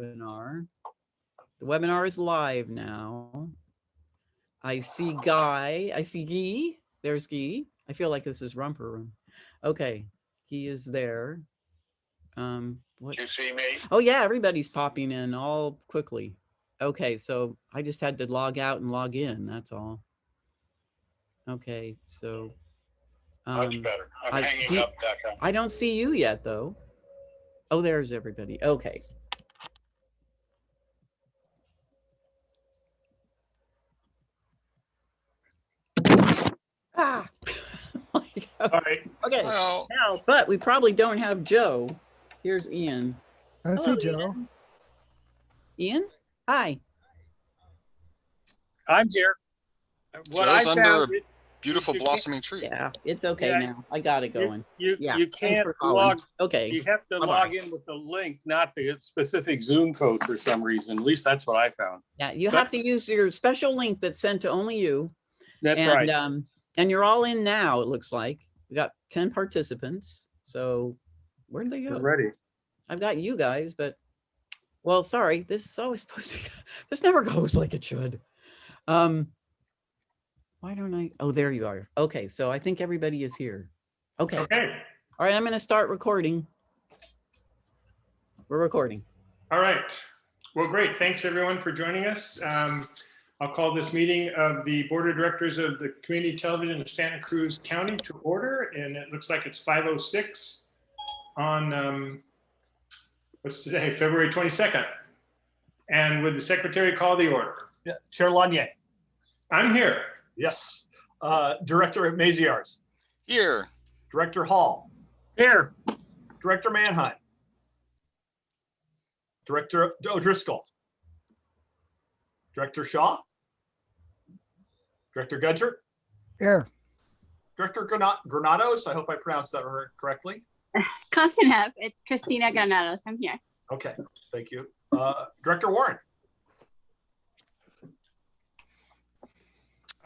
webinar. The webinar is live now. I see Guy, I see Guy, there's Guy. I feel like this is Romper Room. Okay, he is there. Um, what? You see me? Oh yeah, everybody's popping in all quickly. Okay, so I just had to log out and log in, that's all. Okay, so. Much um, better. I- I'm do hanging you- up, I don't see you yet, though. Oh, there's everybody. Okay. Ah. My All right, Okay, Well, now, but we probably don't have Joe. Here's Ian. I Hello, see Joe. Ian? Hi. I'm here. What I Joe's under found, a it- beautiful you can't- blossoming tree. Yeah, it's okay Yeah, now. I got it going. you, Yeah. you can't for calling. log, Okay. you have to Bye-bye. log in with the link, not the specific Zoom code for some reason. At least that's what I found. Yeah, you But- have to use your special link that's sent to only you. That's and right. um and you're all in now it looks like. We got 10 participants so where'd they We're go? ready. i've got you guys but well sorry this is always supposed to this never goes like it should. Um why don't i oh there you are. Okay so i think everybody is here. Okay. Okay, all right i'm going to start recording. We're recording. All right. Well, great. Thanks, everyone, for joining us. Um, I'll call this meeting of the Board of Directors of the Community Television of Santa Cruz County to order, and it looks like it's 5:06 on, um, what's today, February 22nd. And would the secretary call the order? Yeah, Chair Lanier, I'm here. yes. Uh, Director Maziarz, Here, Director Hall. Here. Director Manheim. Director O'Driscoll. Director Shaw. Director Gudger, Here. Director Granados, I hope I pronounced that correctly. Close enough. It's Christina Granados. I'm here. Okay, thank you. Uh, Director Warren,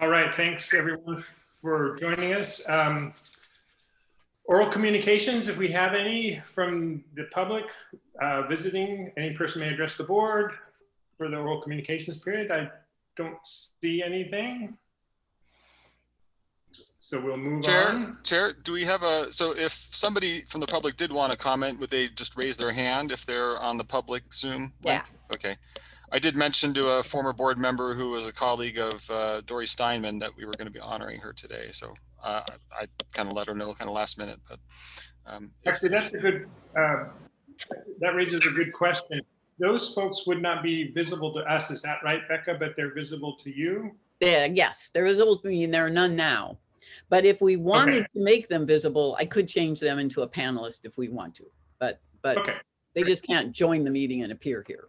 All right, thanks everyone for joining us. Um, Oral communications, if we have any from the public uh, visiting, any person may address the board for the oral communications period. I don't see anything. So we'll move Chair, on. Chair, do we have a, so if somebody from the public did want to comment, would they just raise their hand if they're on the public Zoom? Yeah. link? Okay. I did mention to a former board member who was a colleague of uh, Dory Steinman that we were going to be honoring her today. So uh, I kind of let her know kind of last minute, but. um, Actually, that's a good, uh, that raises a good question. Those folks would not be visible to us, is that right, Becca? But they're visible to you? Yeah, yes, there is visible to me and there are none now. But if we wanted to make them visible, I could change them into a panelist if we want to. But, but Okay, they just can't join the meeting and appear here.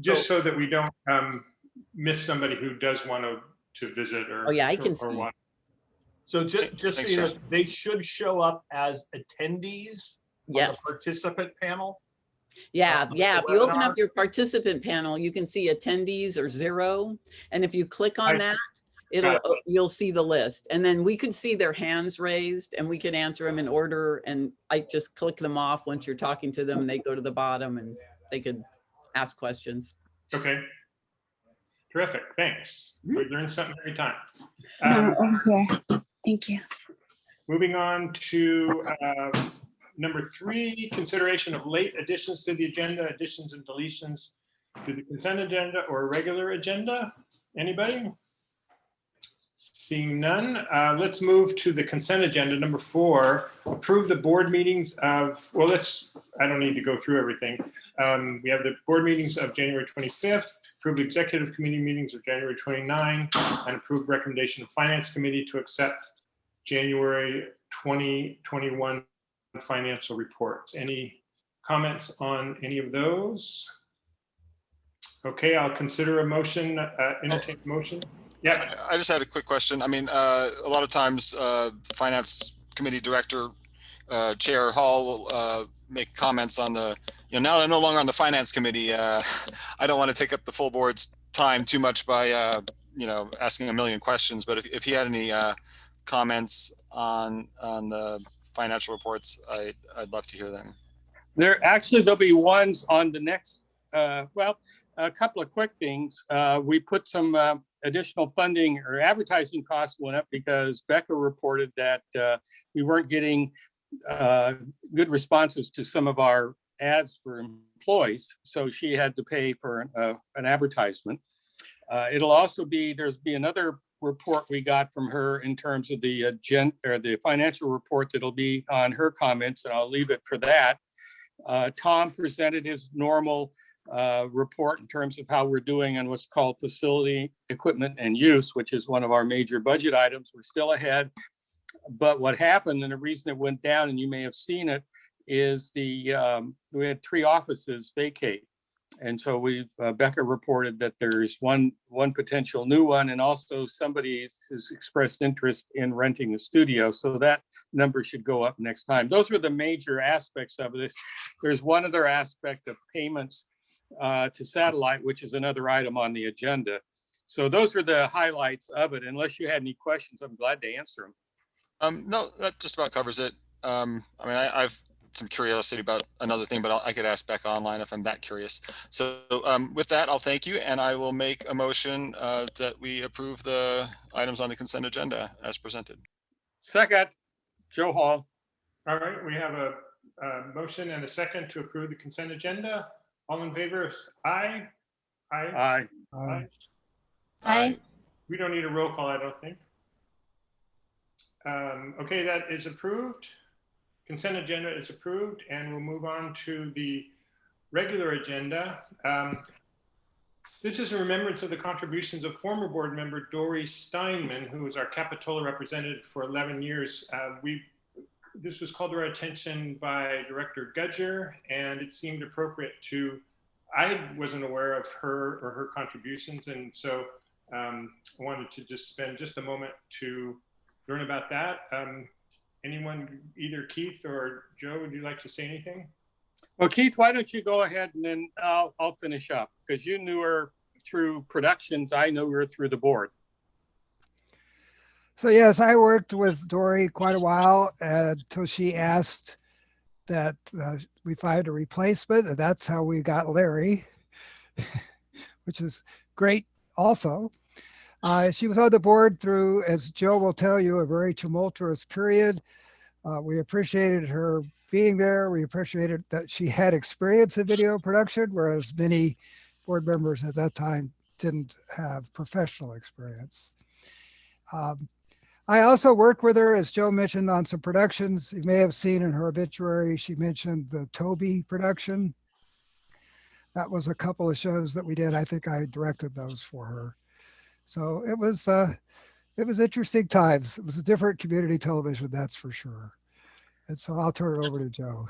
just so that we don't um, miss somebody who does want to, to visit or. Oh, yeah, I can or- or see. watch. so ju- just, so you know, they should show up as attendees on the participant panel. Yeah, on yeah. If you open up your participant panel, you can see attendees or zero. And if you click on I- that, it'll, Gotcha. you'll see the list. And then we could see their hands raised and we could answer them in order. And I just click them off once you're talking to them and they go to the bottom and they could ask questions. Okay. Terrific, thanks. Hmm? We learned something every time. No, Um, over here. Thank you. Moving on to uh, number three, consideration of late additions to the agenda, additions and deletions to the consent agenda or regular agenda. Anybody? Seeing none, uh, let's move to the consent agenda. Number four, approve the board meetings of, well, let's, I don't need to go through everything. Um, We have the board meetings of January 25th, approve executive committee meetings of January 29, and approve recommendation of finance committee to accept January 2021 financial reports. Any comments on any of those? Okay, I'll consider a motion, uh, entertain motion. Yeah, I just had a quick question. I mean, uh, a lot of times, uh, Finance Committee Director, uh, Chair Hall will uh, make comments on the, you know, now that I'm no longer on the Finance Committee, uh, I don't want to take up the full board's time too much by, uh, you know, asking a million questions, but if, if he had any uh, comments on, on the financial reports, I, I'd love to hear them. There, actually, there'll be ones on the next uh, well, a couple of quick things. Uh, we put some, uh, additional funding or advertising costs went up because Becca reported that, uh, we weren't getting, uh, good responses to some of our ads for employees. So she had to pay for, an, uh, an advertisement. It'll also be, there's be another report we got from her in terms of the uh, gen, or the financial report that'll be on her comments, and I'll leave it for that. Uh, Tom presented his normal uh, report in terms of how we're doing on what's called facility, equipment and use, which is one of our major budget items. We're still ahead. But what happened and the reason it went down, and you may have seen it, is the, um, we had three offices vacate. And so we've, uh, Becca reported that there's one, one potential new one and also somebody has expressed interest in renting the studio. So that number should go up next time. Those were the major aspects of this. There's one other aspect of payments uh, to satellite, which is another item on the agenda. So those are the highlights of it. Unless you had any questions, I'm glad to answer them. Um, no, that just about covers it. Um, I mean, I, I've some curiosity about another thing, but I'll, I could ask back online if I'm that curious. So um, with that, I'll thank you and I will make a motion uh, that we approve the items on the consent agenda as presented. Second, Joe Hall. All right, we have a, a motion and a second to approve the consent agenda. All in favor? Aye. Aye. Aye. Aye. Aye. We don't need a roll call, I don't think. Um, okay, that is approved. Consent agenda is approved and we'll move on to the regular agenda. Um, this is a remembrance of the contributions of former board member Dory Steinman, who was our Capitola representative for 11 years. Uh, we, this was called to our attention by Director Gudger and it seemed appropriate to, I wasn't aware of her or her contributions. And so um, I wanted to just spend just a moment to learn about that. Um, anyone, either Keith or Joe, would you like to say anything? Well, Keith, why don't you go ahead and then I'll, I'll finish up because you knew her through productions. I knew her through the board. So yes, I worked with Dory quite a while until she asked that uh, we find a replacement. And that's how we got Larry, which is great also. Uh, she was on the board through, as Joe will tell you, a very tumultuous period. Uh, we appreciated her being there. We appreciated that she had experience in video production, whereas many board members at that time didn't have professional experience. Um, I also worked with her, as Joe mentioned, on some productions. You may have seen in her obituary, she mentioned the Toby production. That was a couple of shows that we did. I think I directed those for her. So it was uh, it was interesting times. It was a different community television, that's for sure. And so I'll turn it over to Joe.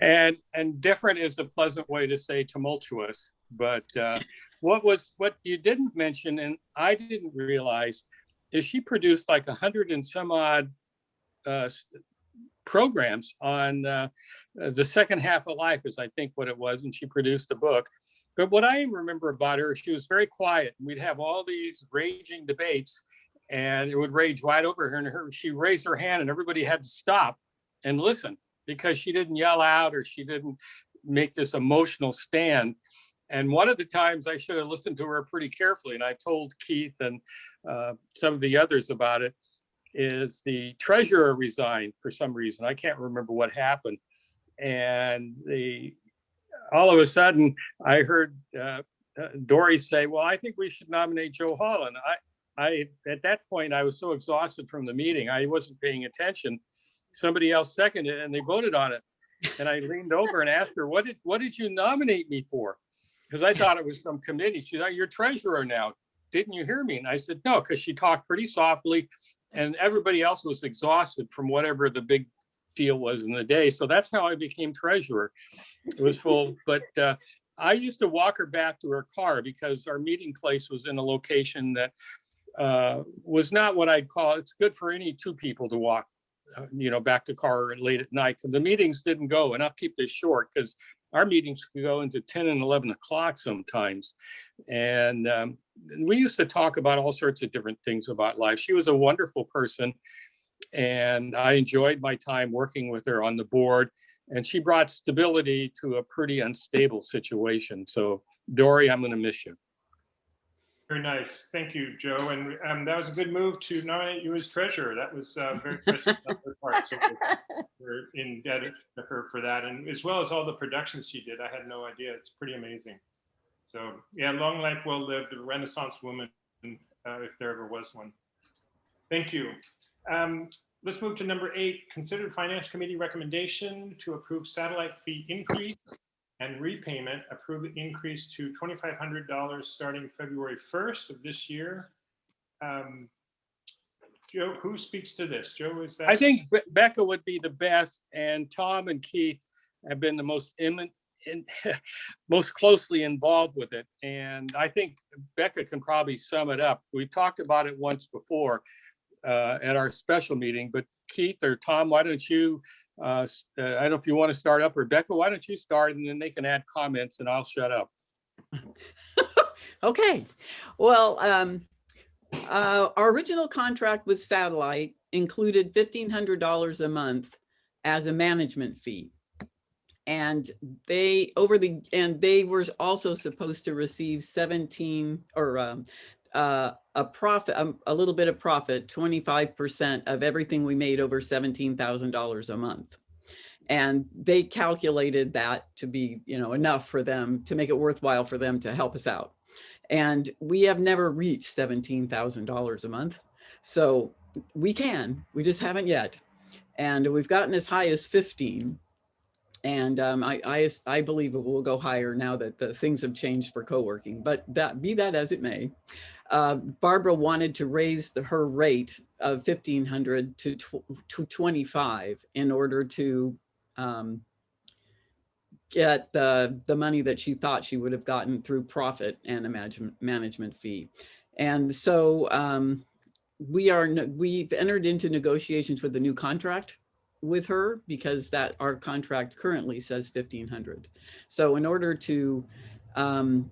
And, and different is a pleasant way to say tumultuous. But uh, what was, what you didn't mention, and I didn't realize, is she produced like a hundred and some odd uh, programs on uh, uh, the second half of life is I think what it was, and she produced a book. But what I remember about her, she was very quiet. We'd have all these raging debates and it would rage right over her and her, she raised her hand and everybody had to stop and listen because she didn't yell out or she didn't make this emotional stand. And one of the times I should have listened to her pretty carefully and I told Keith and uh, some of the others about it is the treasurer resigned for some reason. I can't remember what happened. And the all of a sudden I heard uh, uh, Dory say, well, I think we should nominate Joe Holland. I, I, at that point, I was so exhausted from the meeting, I wasn't paying attention. Somebody else seconded and they voted on it. And I leaned over and asked her, what did, what did you nominate me for? Because I thought it was some committee. She's like, you're treasurer now. Didn't you hear me? And I said, no, because she talked pretty softly and everybody else was exhausted from whatever the big deal was in the day. So that's how I became treasurer. It was full, but uh, I used to walk her back to her car because our meeting place was in a location that uh, was not what I'd call, it's good for any two people to walk, uh, you know, back to car late at night. The meetings didn't go, and I'll keep this short because our meetings could go into 10 and 11 o'clock sometimes. And um, we used to talk about all sorts of different things about life. She was a wonderful person. And I enjoyed my time working with her on the board. And she brought stability to a pretty unstable situation. So Dory, I'm going to miss you. Very nice. Thank you, Joe. And um, that was a good move to nominate you as treasurer. That was uh, very Christmas on her part. So we're- we're indebted to her for that, and as well as all the productions she did. I had no idea. It's pretty amazing. So yeah, long life, well lived, a Renaissance woman, uh, if there ever was one. Thank you. Um, Let's move to number eight. Considered Finance Committee recommendation to approve satellite fee increase and repayment, approve increase to twenty-five hundred dollars starting February first of this year. Um, Joe, who speaks to this? Joe, is that? I think Be- Becca would be the best and Tom and Keith have been the most imminent in, most closely involved with it. And I think Becca can probably sum it up. We've talked about it once before uh, at our special meeting, but Keith or Tom, why don't you, uh, uh, I don't know if you want to start up Rebecca, why don't you start and then they can add comments and I'll shut up. Okay, well, um, uh, our original contract with satellite included fifteen hundred dollars a month as a management fee. And they, over the, and they were also supposed to receive seventeen or, um, uh, a profit, um, a little bit of profit, twenty-five percent of everything we made over seventeen thousand dollars a month. And they calculated that to be, you know, enough for them, to make it worthwhile for them to help us out. And we have never reached seventeen thousand dollars a month. So we can, we just haven't yet. And we've gotten as high as fifteen. And um, I, I, I believe it will go higher now that the things have changed for co-working, but that, be that as it may. Uh, Barbara wanted to raise the, her rate of fifteen hundred to, tw- to twenty-five in order to um, get the, the money that she thought she would have gotten through profit and a management, fee. And so um, we are, we've entered into negotiations with the new contract with her because that our contract currently says fifteen hundred. So in order to, um,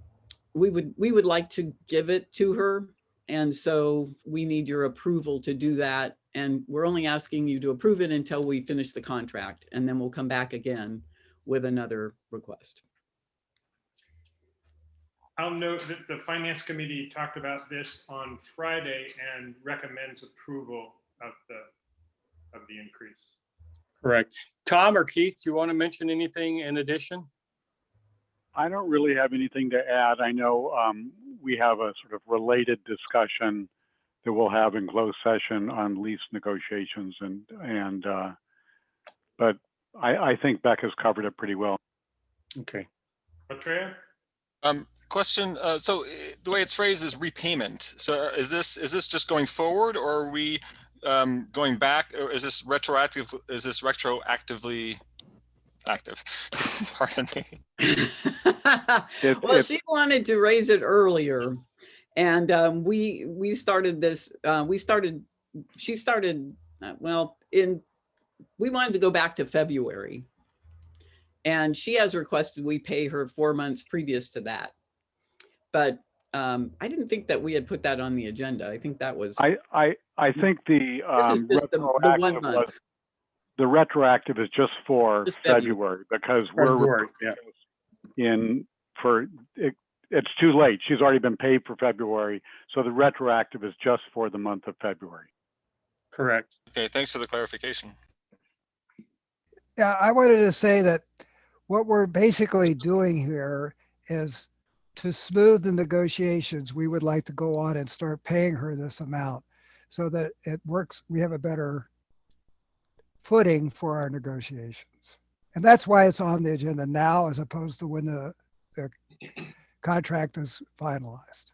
we would, we would like to give it to her. And so we need your approval to do that. And we're only asking you to approve it until we finish the contract and then we'll come back again with another request. I'll note that the finance committee talked about this on Friday and recommends approval of the, of the increase. Correct. Tom or Keith, do you want to mention anything in addition? I don't really have anything to add. I know um, we have a sort of related discussion that we'll have in closed session on lease negotiations and, and, uh, but I, I think has covered it pretty well. Okay. Atreya? Um, question, uh, so uh, the way it's phrased is repayment. So is this, is this just going forward or are we um, going back? Or is this retroactive, is this retroactively active? Pardon me. It- Well, it- she wanted to raise it earlier. And um, we, we started this, uh, we started, she started, uh, well, in, we wanted to go back to February. And she has requested we pay her four months previous to that. But um, I didn't think that we had put that on the agenda. I think that was, I, I, I think the this is um, just the, the one retroactive was, month. The retroactive is just for Just February. February because we're February, yeah. in for, it, it's too late. She's already been paid for February. So the retroactive is just for the month of February. Correct. Okay, thanks for the clarification. Yeah, I wanted to say that what we're basically doing here is to smooth the negotiations, we would like to go on and start paying her this amount so that it works, we have a better footing for our negotiations. And that's why it's on the agenda now as opposed to when the, the contract is finalized.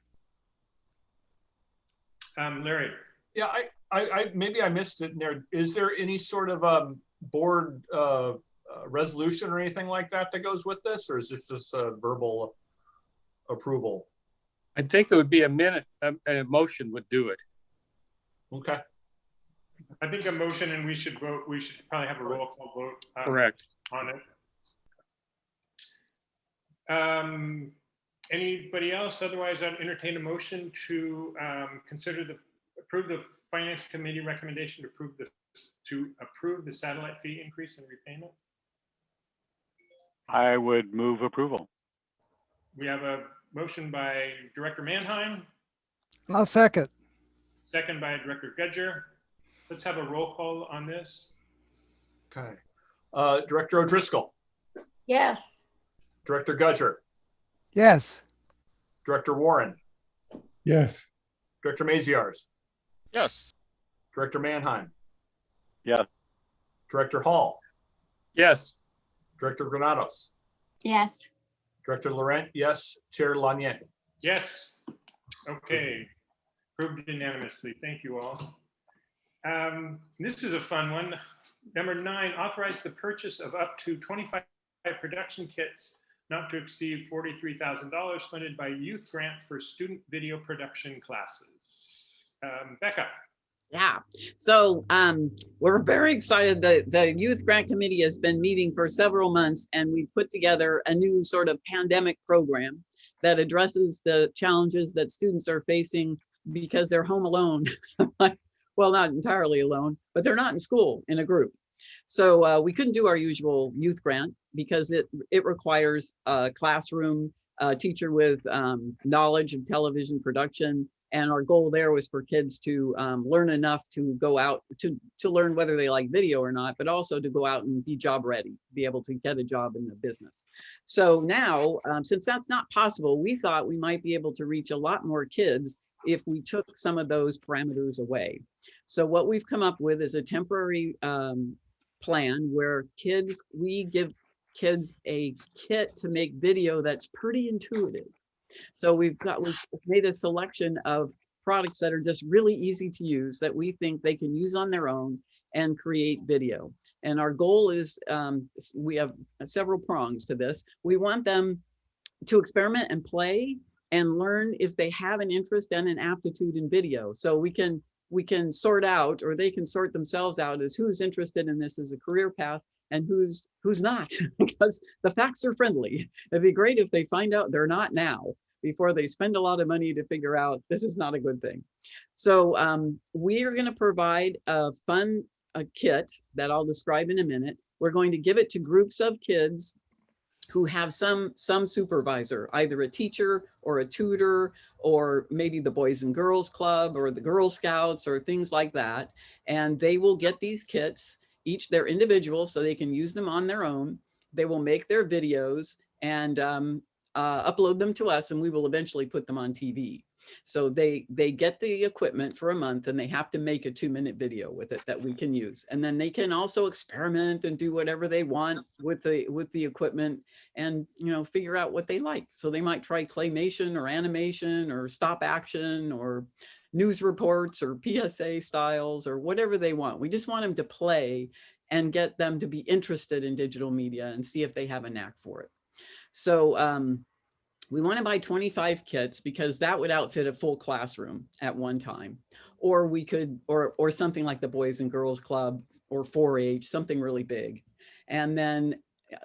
Um, Larry? Yeah, I, I, I, maybe I missed it in there. Is there any sort of um board uh, uh, resolution or anything like that that goes with this, or is this just a verbal approval? I think it would be a minute, a, a motion would do it. Okay, I think a motion and we should vote, we should probably have a roll call vote. um, Correct. On it. Um, anybody else? Otherwise, I'd entertain a motion to, um, consider the, approve the finance committee recommendation to approve the, to approve the satellite fee increase and repayment. I would move approval. We have a motion by Director Manheim, I'll second. second by Director Gudger. Let's have a roll call on this. Okay. Uh, Director O'Driscoll, Yes. Director Gudger, Yes, Director Warren, yes, Director Maziarz, Yes. Director Mannheim. Yes. Director Hall, Yes, Director Granados, Yes. Director Laurent, yes, Chair Lanier. Yes. Okay. Approved unanimously. Thank you all. Um, This is a fun one. Number nine, authorize the purchase of up to 25 production kits not to exceed $43,000 funded by youth grant for student video production classes. Um, Becca? Yeah, so um, we're very excited that the Youth Grant Committee has been meeting for several months and we put together a new sort of pandemic program that addresses the challenges that students are facing because they're home alone. Well, not entirely alone, but they're not in school in a group. So uh, we couldn't do our usual youth grant because it it requires a classroom, a teacher with um, knowledge of television production, and our goal there was for kids to um, learn enough to go out to to learn whether they like video or not, but also to go out and be job ready, be able to get a job in the business. So now, um, since that's not possible, we thought we might be able to reach a lot more kids if we took some of those parameters away. So what we've come up with is a temporary um, plan where kids, we give kids a kit to make video that's pretty intuitive. So we've got, we've made a selection of products that are just really easy to use that we think they can use on their own and create video. And our goal is, um, we have several prongs to this. We want them to experiment and play and learn if they have an interest and an aptitude in video. So we can we can sort out, or they can sort themselves out as who's interested in this as a career path and who's who's not, because the facts are friendly. It'd be great if they find out they're not now before they spend a lot of money to figure out this is not a good thing. So um, we are going to provide a fun a kit that I'll describe in a minute. We're going to give it to groups of kids who have some some supervisor, either a teacher or a tutor, or maybe the Boys and Girls Club or the Girl Scouts or things like that. And they will get these kits, each they're individual, so they can use them on their own. They will make their videos and um, uh, upload them to us and we will eventually put them on TV. So they they get the equipment for a month and they have to make a two minute video with it that we can use. And then they can also experiment and do whatever they want with the with the equipment and you know figure out what they like. So they might try claymation or animation or stop action or news reports or PSA styles or whatever they want. We just want them to play and get them to be interested in digital media and see if they have a knack for it. So um, we want to buy 25 kits because that would outfit a full classroom at one time. Or we could, or, or something like the Boys and Girls Club or 4-H, something really big. And then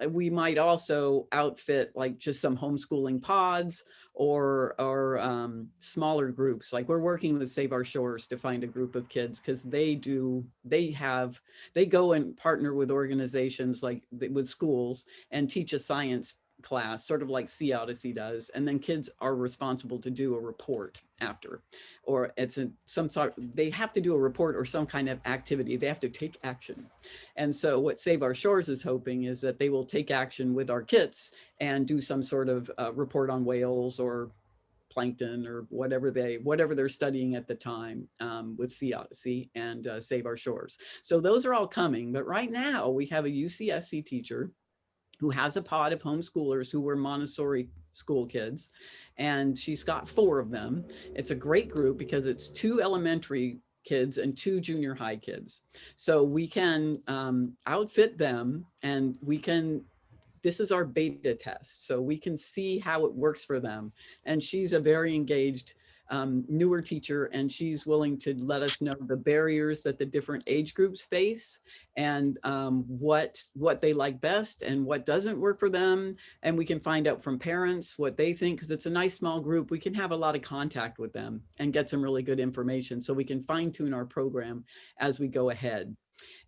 uh, we might also outfit like just some homeschooling pods or, or um, smaller groups. Like we're working with Save Our Shores to find a group of kids because they do, they have, they go and partner with organizations like with schools and teach a science class, sort of like Sea Odyssey does, and then kids are responsible to do a report after, or it's a, some sort, they have to do a report or some kind of activity. They have to take action. And so what Save Our Shores is hoping is that they will take action with our kits and do some sort of uh, report on whales or plankton or whatever they whatever they're studying at the time um, with Sea Odyssey and uh, Save Our Shores. So those are all coming, but right now we have a UCSC teacher who has a pod of homeschoolers who were Montessori school kids. And she's got four of them. It's a great group because it's two elementary kids and two junior high kids. So we can um, outfit them and we can, this is our beta test. So we can see how it works for them. And she's a very engaged um, newer teacher and she's willing to let us know the barriers that the different age groups face and um, what what they like best and what doesn't work for them. And we can find out from parents what they think because it's a nice small group. We can have a lot of contact with them and get some really good information so we can fine tune our program as we go ahead.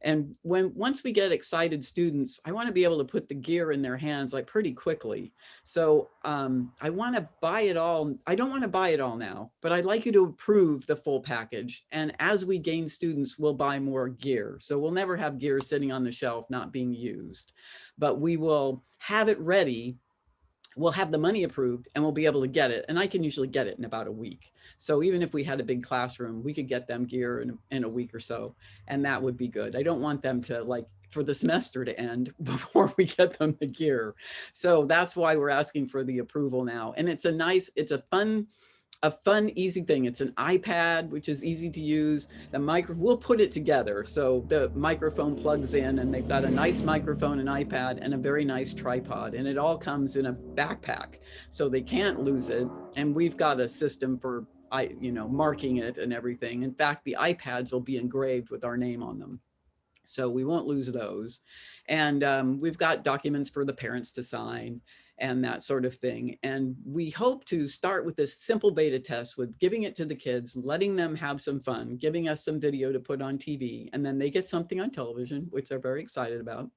And when, once we get excited students, I want to be able to put the gear in their hands like pretty quickly. So um, I want to buy it all. I don't want to buy it all now, but I'd like you to approve the full package. And as we gain students, we'll buy more gear. So we'll never have gear sitting on the shelf not being used, but we will have it ready we'll have the money approved and we'll be able to get it. And I can usually get it in about a week. So even if we had a big classroom, we could get them gear in, in a week or so, and that would be good. I don't want them to like for the semester to end before we get them the gear. So that's why we're asking for the approval now. And it's a nice, it's a fun, a fun, easy thing. It's an iPad, which is easy to use. The micro, we'll put it together. So the microphone plugs in and they've got a nice microphone, an iPad, and a very nice tripod. And it all comes in a backpack. So they can't lose it. And we've got a system for, I, you know, marking it and everything. In fact, the iPads will be engraved with our name on them. So we won't lose those. And um, we've got documents for the parents to sign and that sort of thing. And we hope to start with this simple beta test with giving it to the kids, letting them have some fun, giving us some video to put on TV, and then they get something on television, which they're very excited about.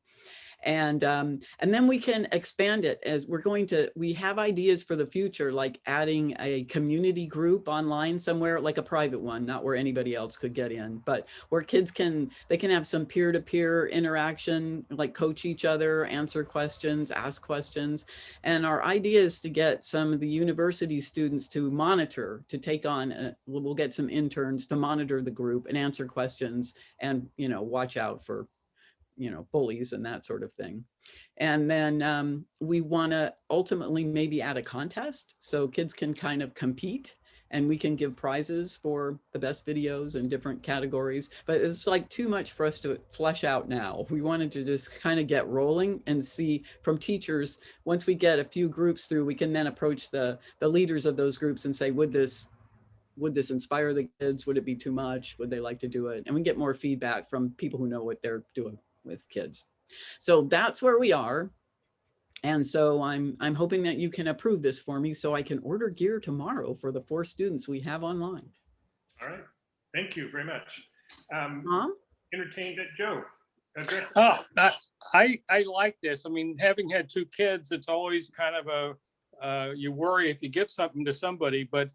And, um, and then we can expand it as we're going to, we have ideas for the future, like adding a community group online somewhere, like a private one, not where anybody else could get in, but where kids can, they can have some peer-to-peer -peer interaction, like coach each other, answer questions, ask questions. And our idea is to get some of the university students to monitor, to take on, a, we'll get some interns to monitor the group and answer questions and, you know, watch out for you know, bullies and that sort of thing. And then um, we want to ultimately maybe add a contest so kids can kind of compete and we can give prizes for the best videos in different categories. But it's like too much for us to flesh out now. We wanted to just kind of get rolling and see from teachers, once we get a few groups through, we can then approach the, the leaders of those groups and say, would this would this inspire the kids? Would it be too much? Would they like to do it? And we get more feedback from people who know what they're doing with kids. So that's where we are. And so I'm, I'm hoping that you can approve this for me so I can order gear tomorrow for the four students we have online. All right, thank you very much. Um, Mom? entertained at Joe. address- Oh, I, I, I like this. I mean, having had two kids, it's always kind of a, uh, you worry if you give something to somebody, but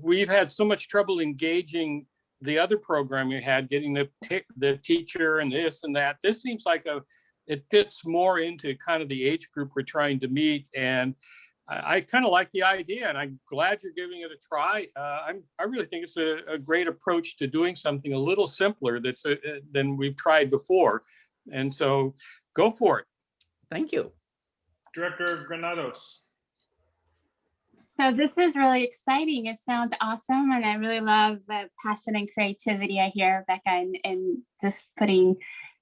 we've had so much trouble engaging the other program you had, getting the, the teacher and this and that. This seems like a, it fits more into kind of the age group we're trying to meet. And I, I kind of like the idea and I'm glad you're giving it a try. Uh, I'm, I really think it's a, a, great approach to doing something a little simpler that's a, uh, than we've tried before. And so go for it. Thank you. Director Granados. So this is really exciting. It sounds awesome. And I really love the passion and creativity I hear, Becca, and just putting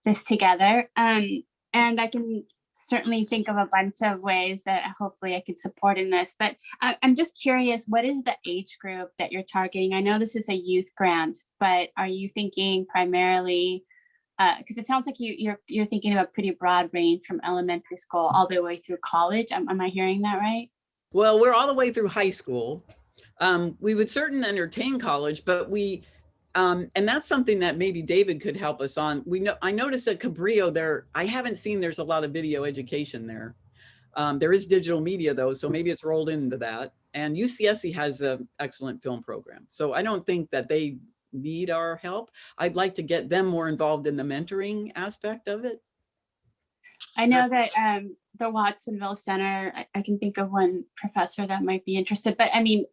this together. Um, and I can certainly think of a bunch of ways that hopefully I could support in this, but I, I'm just curious, what is the age group that you're targeting? I know this is a youth grant, but are you thinking primarily, because uh, it sounds like you, you're, you're thinking of a pretty broad range from elementary school all the way through college. Am, am I hearing that right? Well, we're all the way through high school. Um, we would certainly entertain college, but we, um, and that's something that maybe David could help us on. We know I noticed at Cabrillo there, I haven't seen there's a lot of video education there. Um, there is digital media though, so maybe it's rolled into that. And UCSC has an excellent film program. So I don't think that they need our help. I'd like to get them more involved in the mentoring aspect of it. I know that um, the Watsonville Center, I, I, can think of one professor that might be interested, but I mean,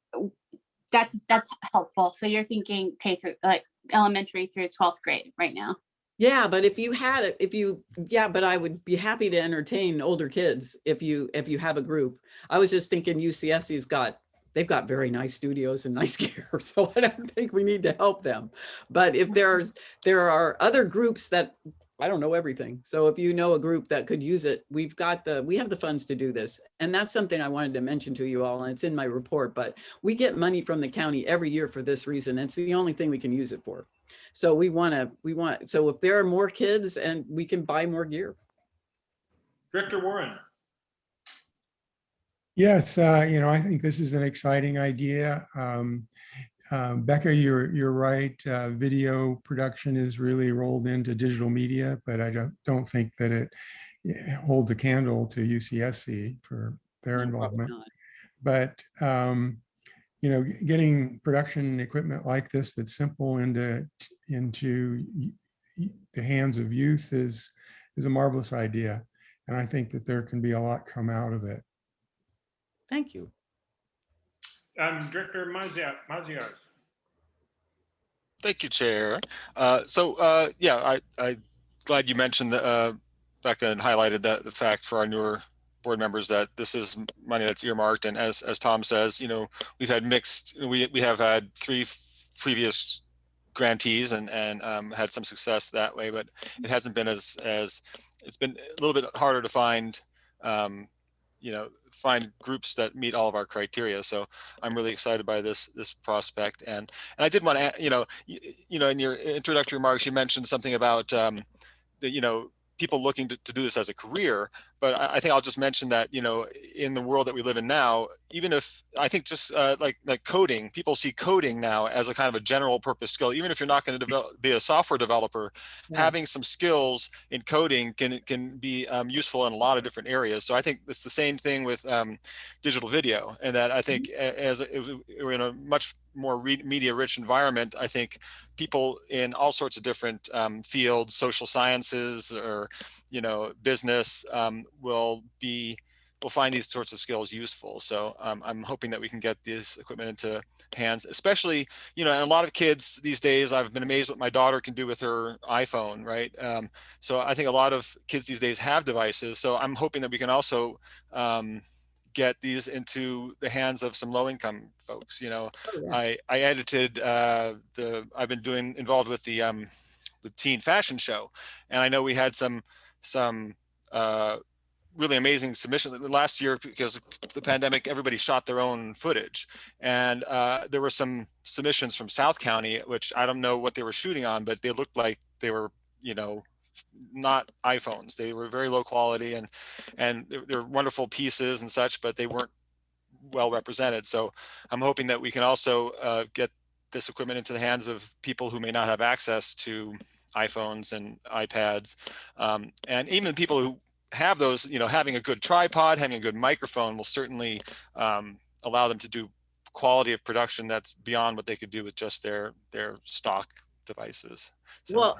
that's that's helpful. So you're thinking K through like elementary through 12th grade right now. Yeah, but if you had it, if you, yeah, but I would be happy to entertain older kids if you if you have a group. I was just thinking UCSC's got they've got very nice studios and nice gear, so I don't think we need to help them. But if there's there are other groups that I don't know everything. So if you know a group that could use it, we've got the, we have the funds to do this. And that's something I wanted to mention to you all, and it's in my report, but we get money from the county every year for this reason. It's the only thing we can use it for. So we want to, we want, so if there are more kids and we can buy more gear. Director Warren. Yes, uh, you know, I think this is an exciting idea. Um, um, Becca, you're, you're right. Uh, video production is really rolled into digital media, but I don't, don't think that it yeah, holds a candle to UCSC for their No, involvement. But, um, you know, getting production equipment like this that's simple into, into the hands of youth is, is a marvelous idea. And I think that there can be a lot come out of it. Thank you. Um, Director Mazia, Maziarz. Thank you, Chair. Uh, so, uh, yeah, I, I glad you mentioned the, uh, Becca and highlighted that the fact for our newer board members that this is money that's earmarked. And as, as Tom says, you know, we've had mixed, we, we have had three previous grantees and, and, um, had some success that way, but it hasn't been as, as, it's been a little bit harder to find, um, you know, find groups that meet all of our criteria. So I'm really excited by this, this prospect. And, and I did want to, you know, you, you know, in your introductory remarks, you mentioned something about, um, the, you know, people looking to, to do this as a career. But I, I think I'll just mention that, you know, in the world that we live in now, even if I think just uh, like like coding, people see coding now as a kind of a general purpose skill. Even if you're not going to develop, be a software developer, Yeah. having some skills in coding can can be um, useful in a lot of different areas. So I think it's the same thing with um, digital video, and that I think a- as if we're in a much more re- media rich environment, I think people in all sorts of different um, fields, social sciences or you know business, um, will be will find these sorts of skills useful. So um, I'm hoping that we can get this equipment into hands, especially you know, and a lot of kids these days. I've been amazed what my daughter can do with her iPhone, right? Um, so I think a lot of kids these days have devices. So I'm hoping that we can also um, get these into the hands of some low-income folks. You know, Oh, yeah. I I edited uh, the. I've been doing involved with the um, the teen fashion show, and I know we had some some uh, really amazing submission last year because the pandemic. Everybody shot their own footage, and uh, there were some submissions from South County, which I don't know what they were shooting on, but they looked like they were you know not iPhones. They were very low quality and and they're, they're wonderful pieces and such, but they weren't well represented. So I'm hoping that we can also uh, get this equipment into the hands of people who may not have access to iPhones and iPads, um, and even people who have those. You know, having a good tripod, having a good microphone will certainly um, allow them to do quality of production that's beyond what they could do with just their their stock devices. So, Well,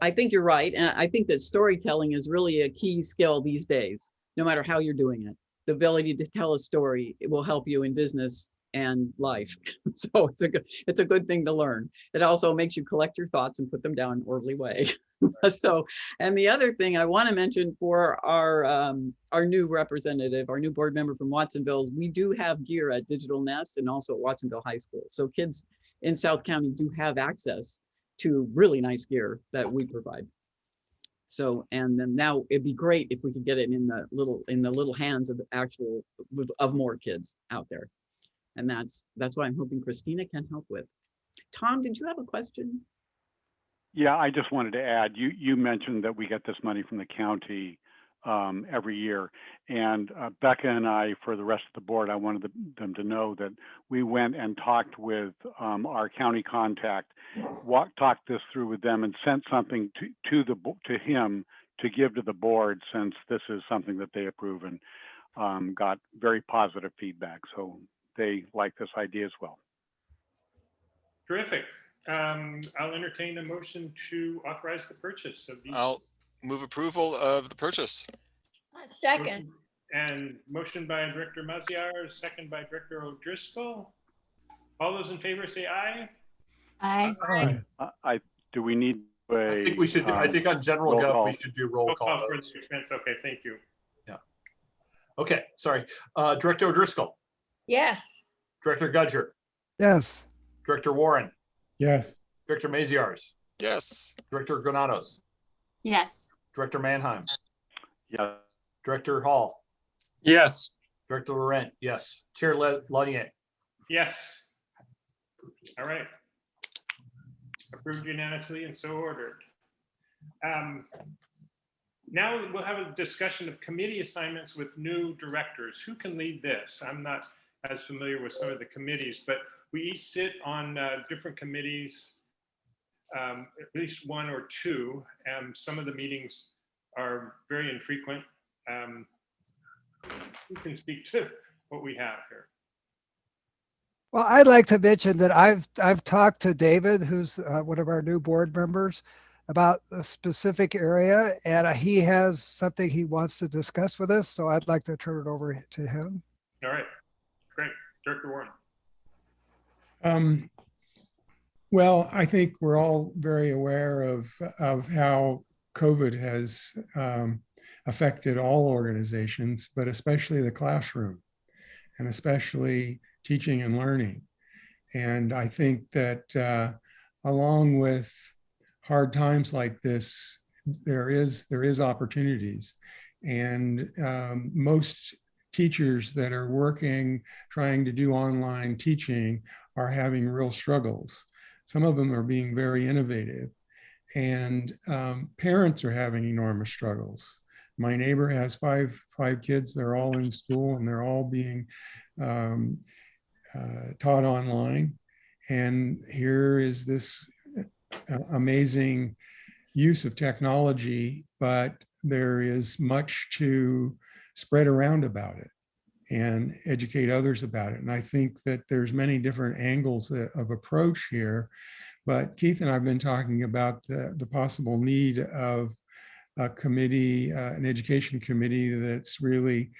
I think you're right. And I think that storytelling is really a key skill these days, no matter how you're doing it. The ability to tell a story will help you in business and life. so it's a good it's a good thing to learn. It also makes you collect your thoughts and put them down in an orderly way. so and the other thing I want to mention for our um, our new representative, our new board member from Watsonville, we do have gear at Digital Nest and also at Watsonville High School. So kids in South County do have access to really nice gear that we provide. So, and then now it'd be great if we could get it in the little, in the little hands of actual, of more kids out there. And that's, that's what I'm hoping Christina can help with. Tom, did you have a question? Yeah, I just wanted to add, you, you mentioned that we get this money from the county um, every year. And uh, Becca and I, for the rest of the board, I wanted the- them to know that we went and talked with um, our county contact, walked, talked this through with them and sent something to, to the, to him to give to the board since this is something that they approve and um, got very positive feedback. So they like this idea as well. Terrific. Um, I'll entertain a motion to authorize the purchase of these. I'll move approval of the purchase. Second, And motion by Director Maziar, second by Director O'Driscoll. All those in favor say aye. I, Aye. I, I, do we need a? I think we should, do- I um, think on general roll gov, call. we should do roll Roll call. call for the expense. Okay, thank you. Yeah. Okay, sorry. Uh, Director O'Driscoll, yes. Director Gudger, Yes, Director Warren, Yes, Director Maziarz, Yes. Director Granados, yes, Director Mannheim, Yes. Director Hall, Yes, Director Laurent, yes. Chair Le- Lanier. Yes. All right. Approved unanimously and so ordered. Um, Now we'll have a discussion of committee assignments with new directors. Who can lead this? I'm not as familiar with some of the committees, but we each sit on uh, different committees, um, at least one or two. And some of the meetings are very infrequent. Um, Who can speak to what we have here? Well, I'd like to mention that I've, I've talked to David, who's uh, one of our new board members, about a specific area, and uh, he has something he wants to discuss with us, so I'd like to turn it over to him. All right, great. Director Warren. Um, well, I think we're all very aware of, of how COVID has um, affected all organizations, but especially the classroom and especially teaching and learning. And I think that uh, along with hard times like this, there is there is opportunities. And um, most teachers that are working, trying to do online teaching are having real struggles. Some of them are being very innovative and um, parents are having enormous struggles. My neighbor has five, five kids, they're all in school and they're all being um, uh, taught online. And here is this uh, amazing use of technology, but there is much to spread around about it and educate others about it. And I think that there's many different angles of approach here, but Keith and I have been talking about the, the possible need of a committee, uh, an education committee that's really,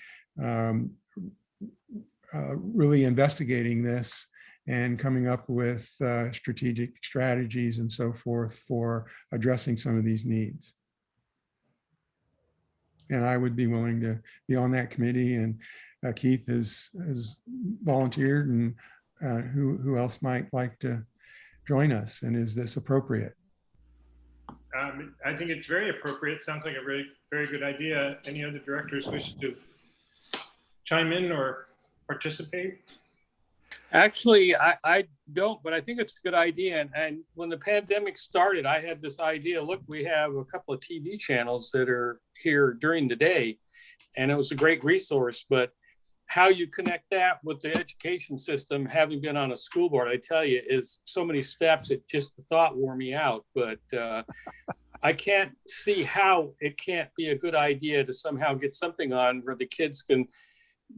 um, uh, really investigating this and coming up with uh, strategic strategies and so forth for addressing some of these needs. And I would be willing to be on that committee and uh, Keith has, has volunteered and uh, who, who else might like to join us? And is this appropriate? Um, I think it's very appropriate. Sounds like a very, very good idea. Any other directors wish to chime in or participate? Actually, I, I don't, but I think it's a good idea. And, and when the pandemic started, I had this idea, look, we have a couple of TV channels that are here during the day. And it was a great resource, but how you connect that with the education system, having been on a school board, I tell you, is so many steps. It just the thought wore me out. But uh, I can't see how it can't be a good idea to somehow get something on where the kids can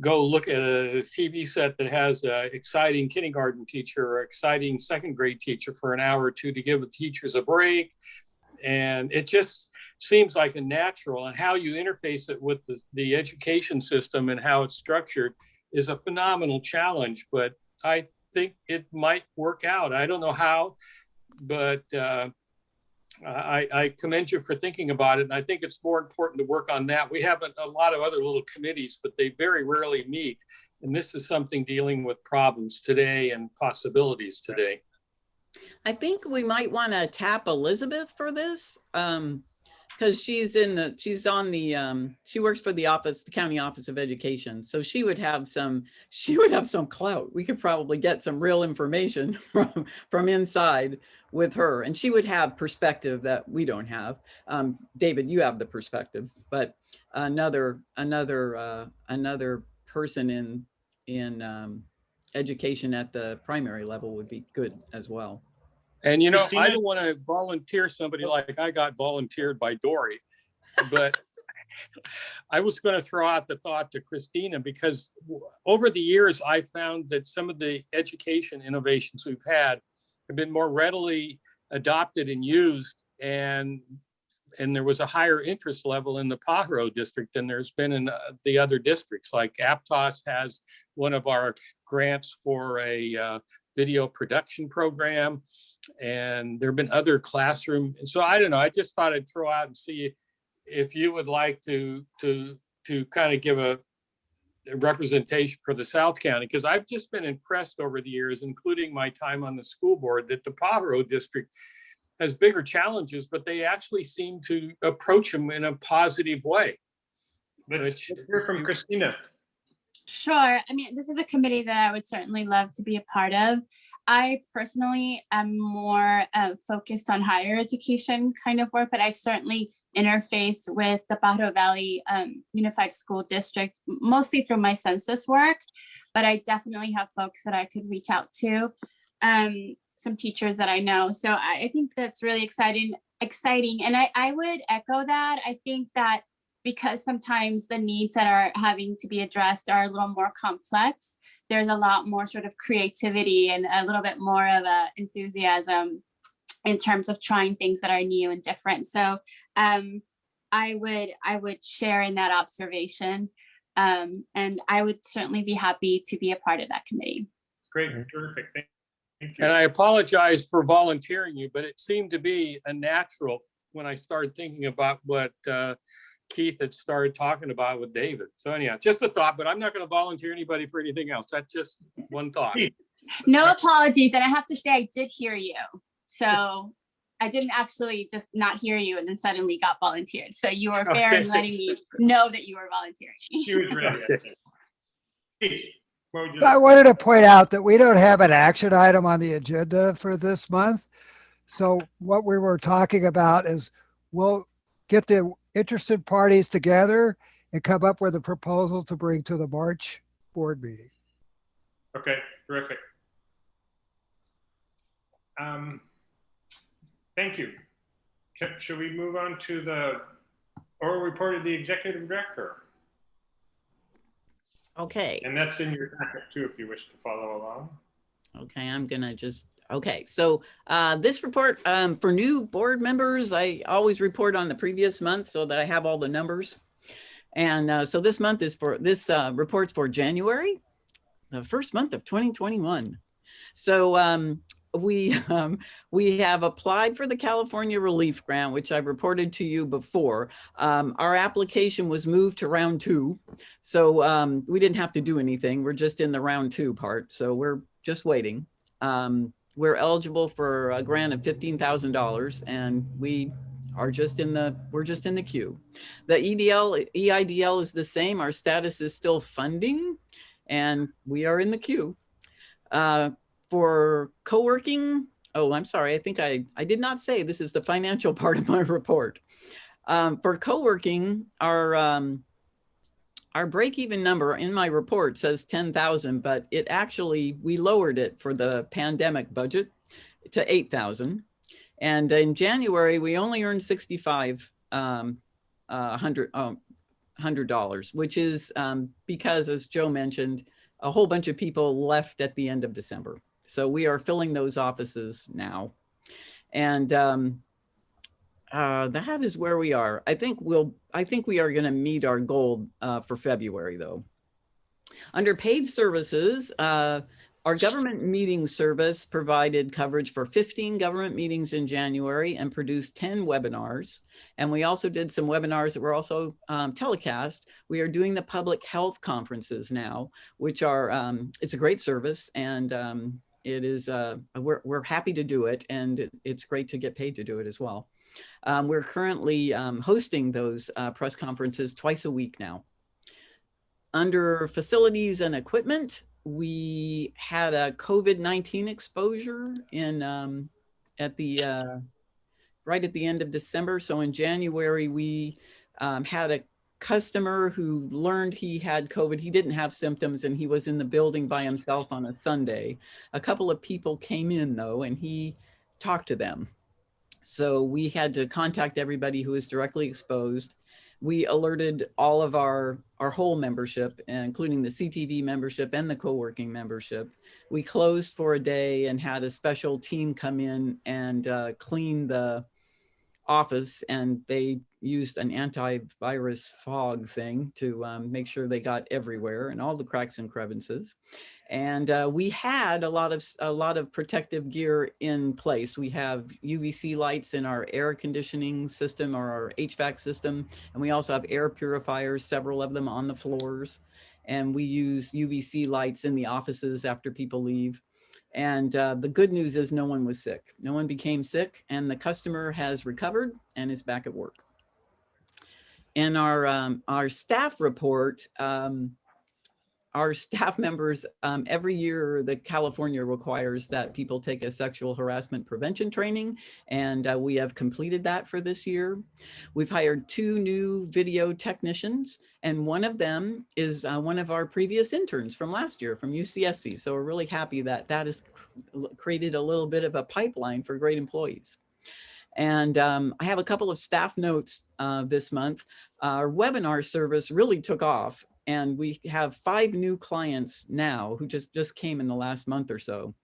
go look at a TV set that has an exciting kindergarten teacher or exciting second grade teacher for an hour or two to give the teachers a break. And it just seems like a natural and how you interface it with the, the education system and how it's structured is a phenomenal challenge, but I think it might work out. I don't know how, but uh, I, I, commend you for thinking about it. And I think it's more important to work on that. We have a, a lot of other little committees, but they very rarely meet. And this is something dealing with problems today and possibilities today. I think we might want to tap Elizabeth for this. Um, because she's in the she's on the um she works for the office the county office of education so she would have some she would have some clout. We could probably get some real information from from inside with her and she would have perspective that we don't have. Um david you have the perspective but another another uh another person in in um education at the primary level would be good as well and you know, Christina? I don't want to volunteer somebody like I got volunteered by Dory, but I was going to throw out the thought to Christina because over the years, I found that some of the education innovations we've had have been more readily adopted and used and and there was a higher interest level in the Pajaro district than there's been in uh, the other districts. Like Aptos has one of our grants for a uh, video production program. And there have been other classroom. And so I don't know, I just thought I'd throw out and see if you would like to, to, to kind of give a a representation for the South County, because I've just been impressed over the years, including my time on the school board, that the Pajaro district has bigger challenges, but they actually seem to approach them in a positive way. Let's Which- hear from Christina. Sure. I mean, this is a committee that I would certainly love to be a part of. I personally am more uh, focused on higher education kind of work, but I've certainly interfaced with the Pajaro Valley um, Unified School District, mostly through my census work. But I definitely have folks that I could reach out to, um, some teachers that I know. So I, I think that's really exciting, exciting. And I, I would echo that. I think that because sometimes the needs that are having to be addressed are a little more complex, there's a lot more sort of creativity and a little bit more of a enthusiasm in terms of trying things that are new and different. So um, I would I would share in that observation. Um, and I would certainly be happy to be a part of that committee. Great, terrific. Thank thank you. And I apologize for volunteering you, but it seemed to be a natural when I started thinking about what uh, Keith had started talking about with David. So anyhow, just a thought, but I'm not going to volunteer anybody for anything else. That's just one thought. No apologies. And I have to say, I did hear you. So I didn't actually just not hear you and then suddenly got volunteered. So you were fair in letting me know that you were volunteering. She was ready. Okay. Keith, what would you I wanted to point out that we don't have an action item on the agenda for this month. So what we were talking about is we'll get the interested parties together and come up with a proposal to bring to the March board meeting. Okay, terrific. Um, Thank you. Should we move on to the oral report of the executive director? Okay. And that's in your packet too, if you wish to follow along. Okay, I'm gonna just, okay, so uh, this report um, for new board members, I always report on the previous month so that I have all the numbers. And uh, so this month is for, this uh, report's for January, the first month of 2021. So um, we, um, we have applied for the California Relief Grant, which I reported to you before. Um, Our application was moved to round two. So um, we didn't have to do anything. We're just in the round two part. So we're just waiting. Um, we're eligible for a grant of fifteen thousand dollars and we are just in the, we're just in the queue. The EDL, EIDL is the same. Our status is still funding and we are in the queue. Uh, for co-working, oh, I'm sorry. I think I, I did not say this is the financial part of my report. Um, for co-working, our, um, our break-even number in my report says 10,000, but it actually, we lowered it for the pandemic budget to 8,000. And in January, we only earned 65, um, uh, hundred, um, hundred dollars, which is, um, because as Joe mentioned, a whole bunch of people left at the end of December. So we are filling those offices now. And, um, uh, that is where we are. I think we'll, I think we are going to meet our goal uh, for February though. Under paid services, uh, our government meeting service provided coverage for 15 government meetings in January and produced 10 webinars. And we also did some webinars that were also um, telecast. We are doing the public health conferences now, which are, um, it's a great service and um, it is, uh, we're, we're happy to do it and it, it's great to get paid to do it as well. Um, we're currently um, hosting those uh, press conferences twice a week now. Under facilities and equipment, we had a COVID-19 exposure in um, at the uh, right at the end of December. So in January, we um, had a customer who learned he had COVID. He didn't have symptoms and he was in the building by himself on a Sunday. A couple of people came in though, and he talked to them. So we had to contact everybody who was directly exposed. We alerted all of our, our whole membership, including the CTV membership and the co-working membership. We closed for a day and had a special team come in and uh, clean the office and they used an antivirus fog thing to um, make sure they got everywhere and all the cracks and crevices. And uh, we had a lot of a lot of protective gear in place. We have UVC lights in our air conditioning system or our HVAC system, and we also have air purifiers, several of them on the floors. And we use UVC lights in the offices after people leave. And uh, the good news is no one was sick. No one became sick and the customer has recovered and is back at work. In our, um, our staff report, um, our staff members, um, every year, the California requires that people take a sexual harassment prevention training, and uh, we have completed that for this year. We've hired two new video technicians, and one of them is uh, one of our previous interns from last year from UCSC. So we're really happy that that has created a little bit of a pipeline for great employees. And um, I have a couple of staff notes uh, this month. Our webinar service really took off and we have five new clients now who just, just came in the last month or so.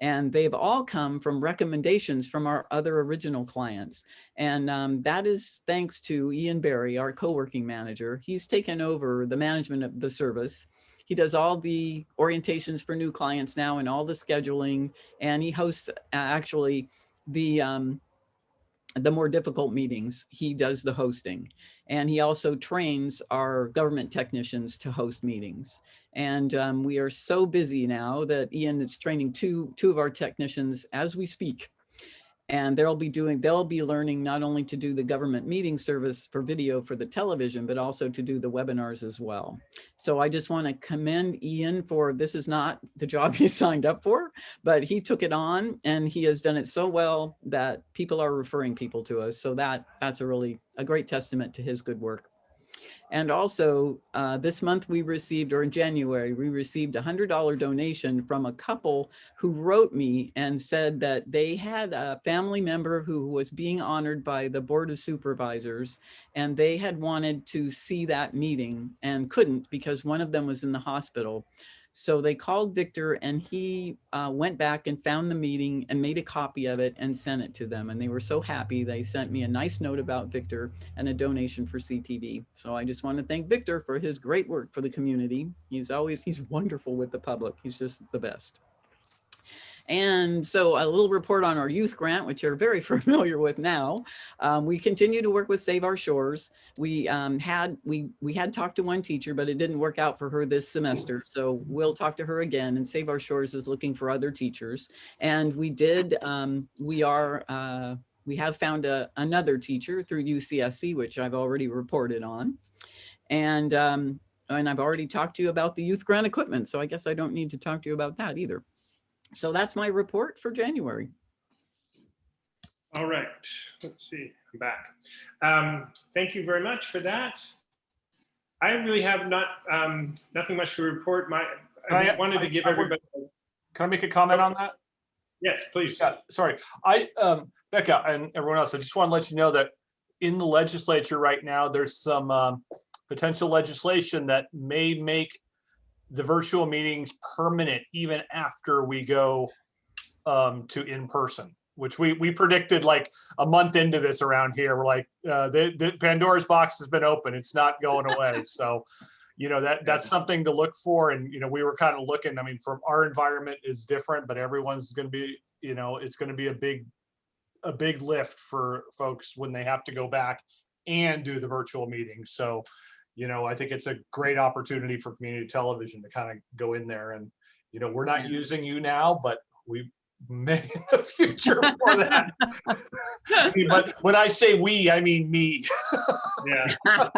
And they've all come from recommendations from our other original clients. And um, that is thanks to Ian Barry, our co-working manager. He's taken over the management of the service. He does all the orientations for new clients now and all the scheduling. And he hosts actually the, um, the more difficult meetings. He does the hosting. And he also trains our government technicians to host meetings. And um, we are so busy now that Ian is training two, two of our technicians as we speak. And they'll be doing, they'll be learning not only to do the government meeting service for video for the television, but also to do the webinars as well. So I just want to commend Ian for, this is not the job he signed up for, but he took it on and he has done it so well that people are referring people to us. So that that's a really, a great testament to his good work. And also uh, this month we received, or in January, we received a hundred dollar donation from a couple who wrote me and said that they had a family member who was being honored by the Board of Supervisors and they had wanted to see that meeting and couldn't because one of them was in the hospital. So they called Victor and he uh, went back and found the meeting and made a copy of it and sent it to them. And they were so happy. They sent me a nice note about Victor and a donation for CTV. So I just want to thank Victor for his great work for the community. He's always, he's wonderful with the public. He's just the best. And so a little report on our youth grant, which you're very familiar with now. Um, we continue to work with Save Our Shores. We um, had we we had talked to one teacher, but it didn't work out for her this semester. So we'll talk to her again. And Save Our Shores is looking for other teachers. And we did. Um, we are. Uh, we have found a, another teacher through UCSC, which I've already reported on. And um, and I've already talked to you about the youth grant equipment. So I guess I don't need to talk to you about that either. So that's my report for January. All right, let's see, I'm back. Um, thank you very much for that. I really have not, um, nothing much to report. My, I I- wanted to give I everybody, Can I make a comment on that? yes, please. Yeah, sorry. I, um, Becca and everyone else, I just want to let you know that in the legislature right now, there's some, um, potential legislation that may make the virtual meetings permanent even after we go, um, to in-person, which we, we predicted like a month into this around here. We're like, uh, the, the Pandora's box has been open. It's not going away. So, you know, that, that's something to look for. And, you know, we were kind of looking, I mean, from our environment is different, but everyone's gonna be, you know, it's gonna be a big, a big lift for folks when they have to go back and do the virtual meeting. So, you know, I think it's a great opportunity for community television to kind of go in there and, you know, we're not Yeah. using you now, but we may in the future for that. I mean, But when I say we, I mean me. Yeah,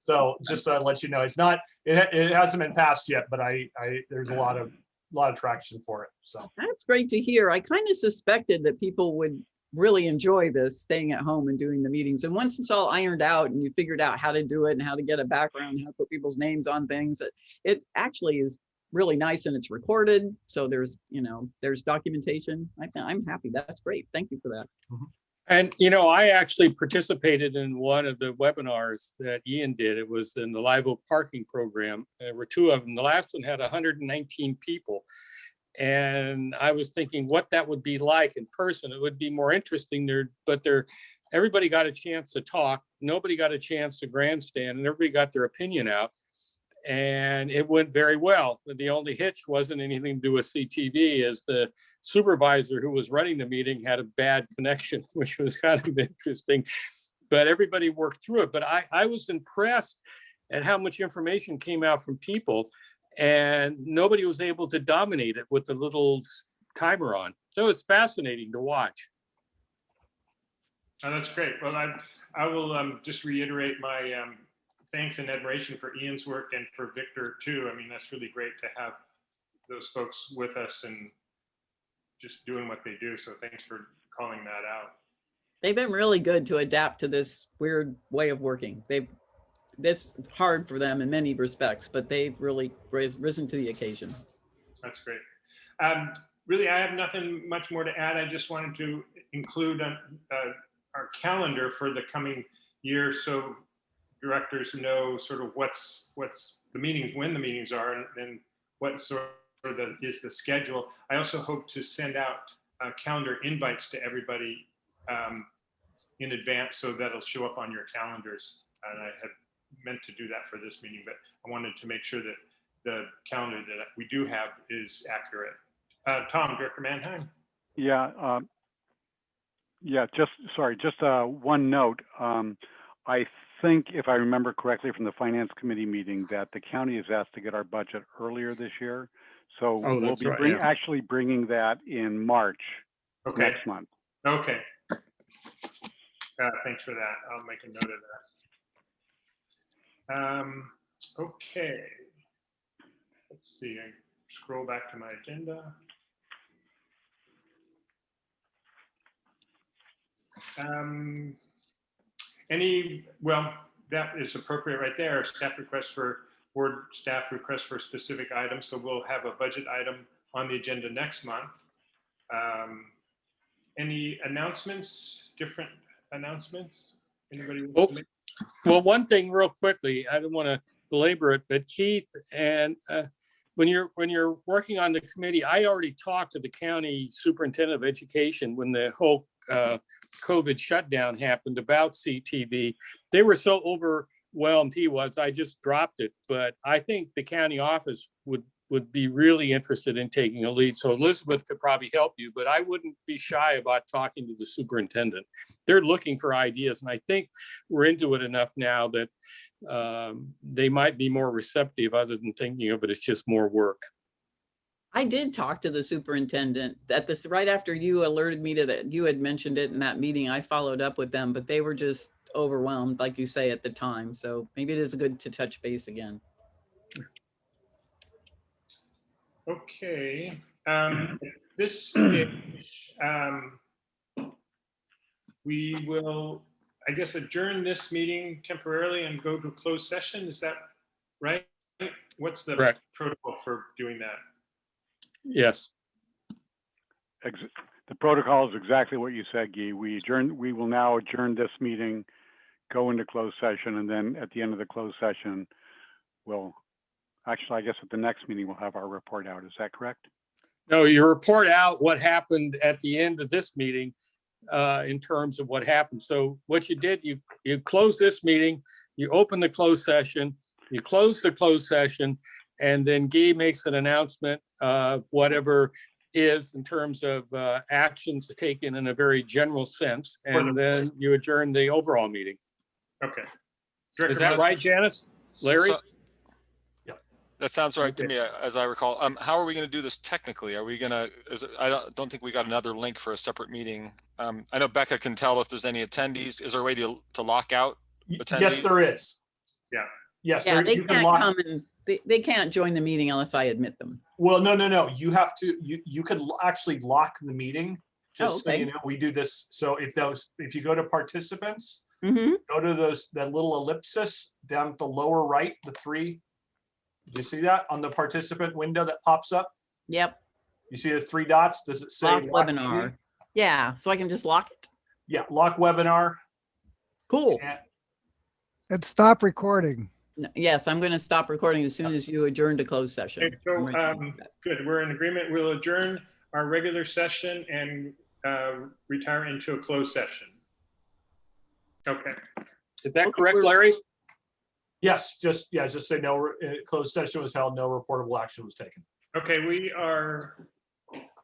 So just to let you know, it's not, it, it hasn't been passed yet, but I, I, there's a lot of, a lot of traction for it. So. That's great to hear. I kind of suspected that people would really enjoy this, staying at home and doing the meetings. And once it's all ironed out and you figured out how to do it and how to get a background, how to put people's names on things, it, it actually is really nice and it's recorded. So there's, you know, there's documentation. I, I'm happy. That's great. Thank you for that. Mm-hmm. And, you know, I actually participated in one of the webinars that Ian did. It was in the Live Oak Parking Program. There were two of them. The last one had 119 people. And I was thinking what that would be like in person. It would be more interesting there, but there, everybody got a chance to talk. Nobody got a chance to grandstand and everybody got their opinion out. And it went very well. The only hitch wasn't anything to do with CTV is the supervisor who was running the meeting had a bad connection, which was kind of interesting. But everybody worked through it. But I, I was impressed at how much information came out from people and nobody was able to dominate it with the little timer on. So it's fascinating to watch. Oh, that's great. Well, I, I will um, just reiterate my um, thanks and admiration for Ian's work and for Victor too. I mean, that's really great to have those folks with us and just doing what they do. So thanks for calling that out. They've been really good to adapt to this weird way of working. They've, it's hard for them in many respects, but they've really ris- risen to the occasion. That's great. Um, really, I have nothing much more to add. I just wanted to include uh, uh, our calendar for the coming year so directors know sort of what's what's the meetings, when the meetings are, and, and what sort of the, is the schedule. I also hope to send out uh, calendar invites to everybody um, in advance so that'll show up on your calendars. And I had meant to do that for this meeting, but I wanted to make sure that the calendar that we do have is accurate. Uh, Tom, Director Mannheim? Yeah, um, yeah, just, sorry, just, uh, one note. Um, I think if I remember correctly from the finance committee meeting that the county is asked to get our budget earlier this year. So Oh, we'll be right, bring, yeah. actually bringing that in March Okay, next month. okay. Uh, thanks for that. I'll make a note of that. Um, okay. Let's see, I scroll back to my agenda. Um, Any, well, that is appropriate right there. Staff request for, board staff request for specific items. So we'll have a budget item on the agenda next month. Um, Any announcements, different announcements? Anybody? Oh. Well, one thing real quickly, I don't want to belabor it, but Keith and uh, when you're, when you're working on the committee, I already talked to the county superintendent of education when the whole uh, COVID shutdown happened about CTV. They were so overwhelmed he was, I just dropped it. But I think the county office would, would be really interested in taking a lead. So Elizabeth could probably help you, but I wouldn't be shy about talking to the superintendent. They're looking for ideas and I think we're into it enough now that um, they might be more receptive other than thinking of it as just more work. I did talk to the superintendent at this, right after you alerted me to that, you had mentioned it in that meeting, I followed up with them, but they were just overwhelmed, like you say, at the time. So maybe it is good to touch base again. Okay, um, at this stage, um, we will, I guess, adjourn this meeting temporarily and go to a closed session. Is that right? What's the Correct. protocol for doing that? Yes. Ex- The protocol is exactly what you said, Guy. We adjourn, we will now adjourn this meeting, go into closed session, and then at the end of the closed session, we'll, actually, I guess at the next meeting, we'll have our report out. Is that correct? No, you report out what happened at the end of this meeting uh, in terms of what happened. So what you did, you, you close this meeting, you open the closed session, you close the closed session, and then Guy makes an announcement of whatever is in terms of uh, actions taken in a very general sense, and then you adjourn the overall meeting. Okay. Is that Miller- right, Janice? Larry? So- That sounds right to me, uh, as I recall. Um, how are we gonna do this technically? Are we gonna, I don't, don't think we got another link for a separate meeting. Um, I know Becca can tell if there's any attendees. Is there a way to, to lock out? Y- Attendee? Yes, there is. Yeah. Yes, Yeah, there- they you can can't lock, come and, they, they can't join the meeting unless I admit them. well, no, no, no, you have to, you, you could actually lock the meeting. Just so you okay. know, we do this, so if those, if you go to participants, hmm go to those, that little ellipsis down at the lower right, the three. Do you see that on the participant window that pops up? Yep, You see the three dots? Does it say? lock lock meeting? webinar. Yeah, so I can just lock it. Yeah, lock webinar. Cool. and- And stop recording. N- Yes, I'm going to stop recording as soon as you adjourn to closed session. Okay, so, I'm ready to do um. Good, we're in agreement. We'll adjourn our regular session and uh, retire into a closed session. Okay, Is that Okay, correct, Larry? Yes, just, yeah, just say no, uh, closed session was held, no reportable action was taken. okay, we are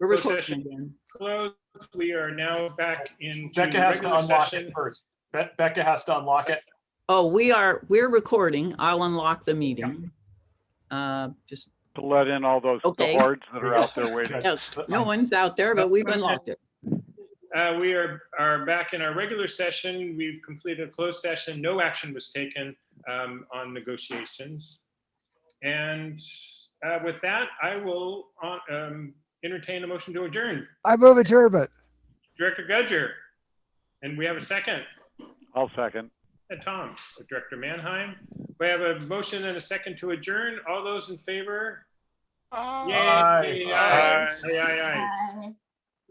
We're closed recording session. again. closed. We are now back into Becca has to regular unlock session. it first. Be- Becca has to unlock it. Oh, we are, we're recording. I'll unlock the meeting. Uh, just, To let in all those, the Okay. hordes that are out there waiting. yes, no one's out there, but we've unlocked it. Uh, We are, are back in our regular session. We've completed a closed session. No action was taken. um, on negotiations. And uh, with that, I will uh, um, entertain a motion to adjourn. I move adjournment. Director Gudger. And we have a second. I'll second. And Tom, Director Manheim. We have a motion and a second to adjourn. All those in favor? Yay. Aye. Aye, aye, aye, aye.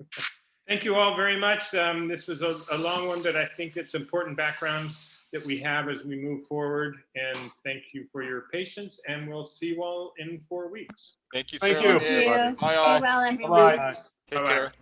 Aye. Thank you all very much. Um, This was a, a long one, but I think it's important background that we have as we move forward. And thank you for your patience and we'll see you all in four weeks. Thank you. Thank Chair you. Lanier. Thank you. Bye Stay all. well, everyone. Bye-bye. Take Bye-bye. care.